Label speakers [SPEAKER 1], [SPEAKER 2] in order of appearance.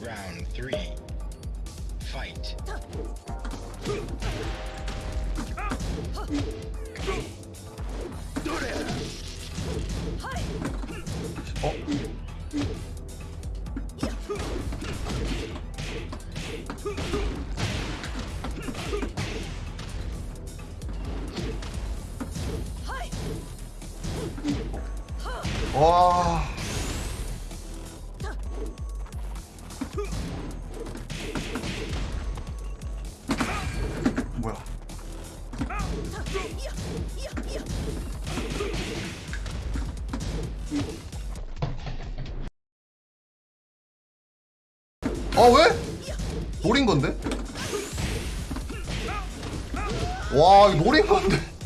[SPEAKER 1] Round three. Fight.
[SPEAKER 2] 어? 와. 아 왜? 노린 건데? 와 이거 노린 건데